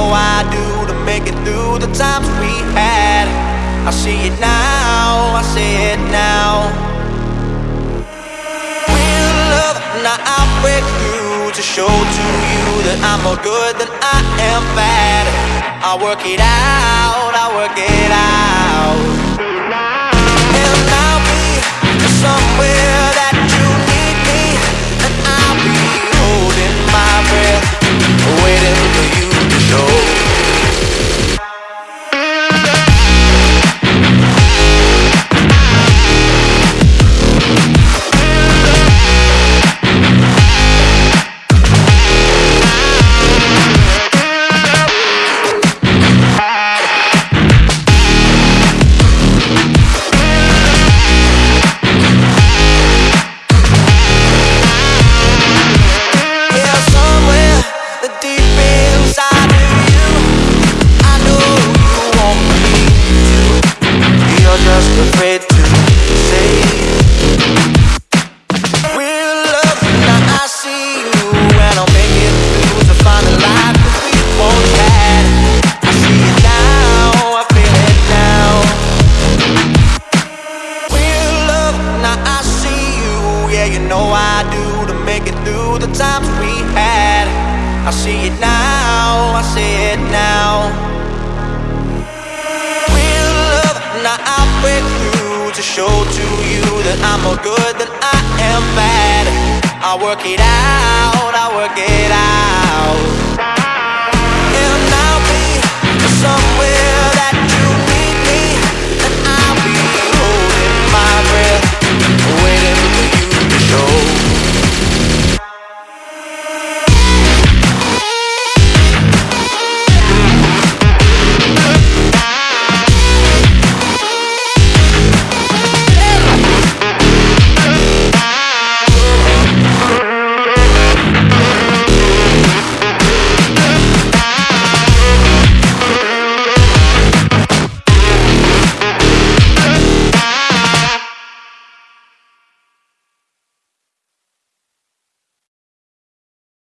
know I do to make it through the times we had. I see it now, I see it now. Real love, now I break through to show to you that I'm more good than I am bad. I work it out, I work it Yeah, you know I do to make it through the times we had. I see it now, I see it now. Real love, now I break through to show to you that I'm more good than I am bad. I work it out, I work it.